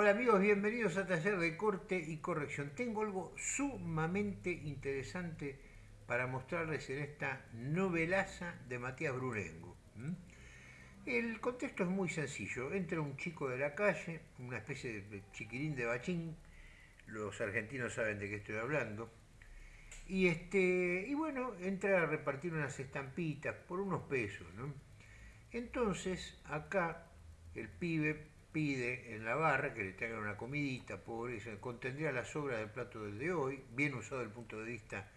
Hola amigos, bienvenidos a Taller de Corte y Corrección. Tengo algo sumamente interesante para mostrarles en esta novelaza de Matías Brurengo. El contexto es muy sencillo. Entra un chico de la calle, una especie de chiquirín de bachín, los argentinos saben de qué estoy hablando, y, este, y bueno, entra a repartir unas estampitas por unos pesos. Entonces, acá el pibe pide en la barra que le traigan una comidita, pobre, contendría la sobra del plato del de hoy, bien usado desde el punto de vista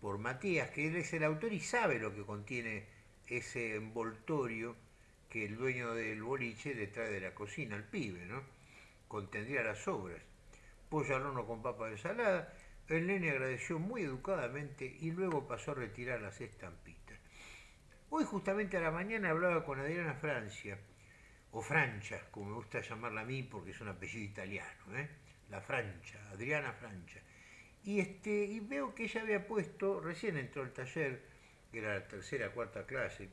por Matías, que él es el autor y sabe lo que contiene ese envoltorio que el dueño del boliche le trae de la cocina al pibe, ¿no? Contendría las sobras. Pollo al horno con papa de ensalada, el nene agradeció muy educadamente y luego pasó a retirar las estampitas. Hoy justamente a la mañana hablaba con Adriana Francia, o Francia, como me gusta llamarla a mí porque es un apellido italiano, ¿eh? la Francia, Adriana Francia. Y, este, y veo que ella había puesto, recién entró al taller, que era la tercera, cuarta clase,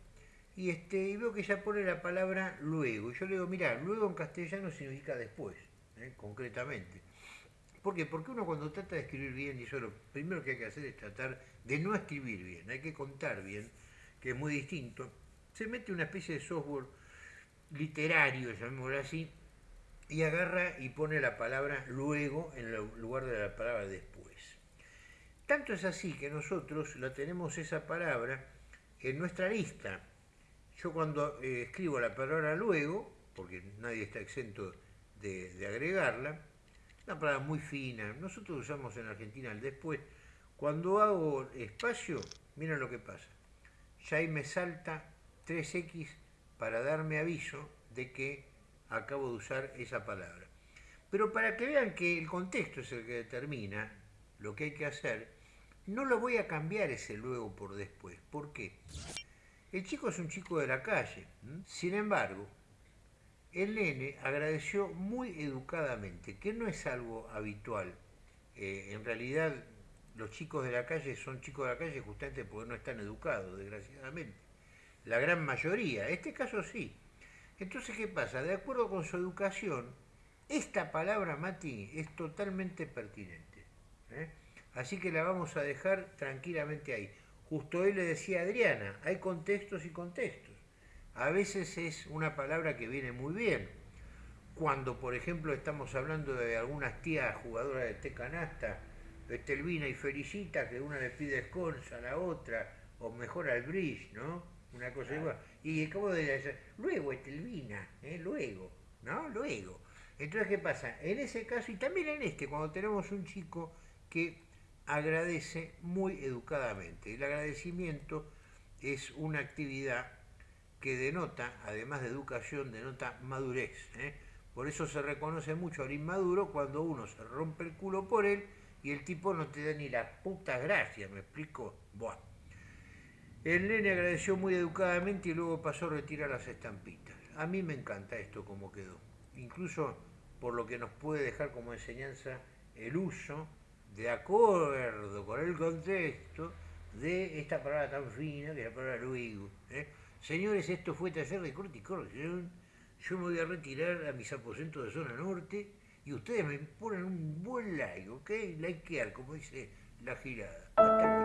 y, este, y veo que ella pone la palabra luego. Y yo le digo, mira, luego en castellano significa después, ¿eh? concretamente. ¿Por qué? Porque uno cuando trata de escribir bien, eso lo primero que hay que hacer es tratar de no escribir bien, hay que contar bien, que es muy distinto, se mete una especie de software literario, llamémoslo así, y agarra y pone la palabra luego en lugar de la palabra después. Tanto es así que nosotros la tenemos esa palabra en nuestra lista. Yo cuando eh, escribo la palabra luego, porque nadie está exento de, de agregarla, una palabra muy fina, nosotros usamos en Argentina el después, cuando hago espacio, mira lo que pasa. Ya ahí me salta 3x para darme aviso de que acabo de usar esa palabra. Pero para que vean que el contexto es el que determina lo que hay que hacer, no lo voy a cambiar ese luego por después. ¿Por qué? El chico es un chico de la calle. Sin embargo, el nene agradeció muy educadamente, que no es algo habitual. Eh, en realidad, los chicos de la calle son chicos de la calle justamente porque no están educados, desgraciadamente la gran mayoría, este caso sí. Entonces, ¿qué pasa? De acuerdo con su educación, esta palabra, Mati, es totalmente pertinente. ¿eh? Así que la vamos a dejar tranquilamente ahí. Justo hoy le decía a Adriana, hay contextos y contextos. A veces es una palabra que viene muy bien. Cuando, por ejemplo, estamos hablando de algunas tías jugadoras de té canasta, Estelvina y Felicita, que una le pide scones a la otra, o mejor al bridge, ¿no? Una cosa igual. Y como de decir, luego Estelvina, ¿eh? luego, ¿no? Luego. Entonces, ¿qué pasa? En ese caso, y también en este, cuando tenemos un chico que agradece muy educadamente. El agradecimiento es una actividad que denota, además de educación, denota madurez. ¿eh? Por eso se reconoce mucho al inmaduro cuando uno se rompe el culo por él y el tipo no te da ni la puta gracia, ¿me explico? Buah. El nene agradeció muy educadamente y luego pasó a retirar las estampitas. A mí me encanta esto como quedó, incluso por lo que nos puede dejar como enseñanza el uso, de acuerdo con el contexto, de esta palabra tan fina que es la palabra luego. ¿eh? Señores, esto fue taller de corte y corrección. Yo me voy a retirar a mis aposentos de zona norte y ustedes me ponen un buen like, ¿ok? Likear, como dice la girada.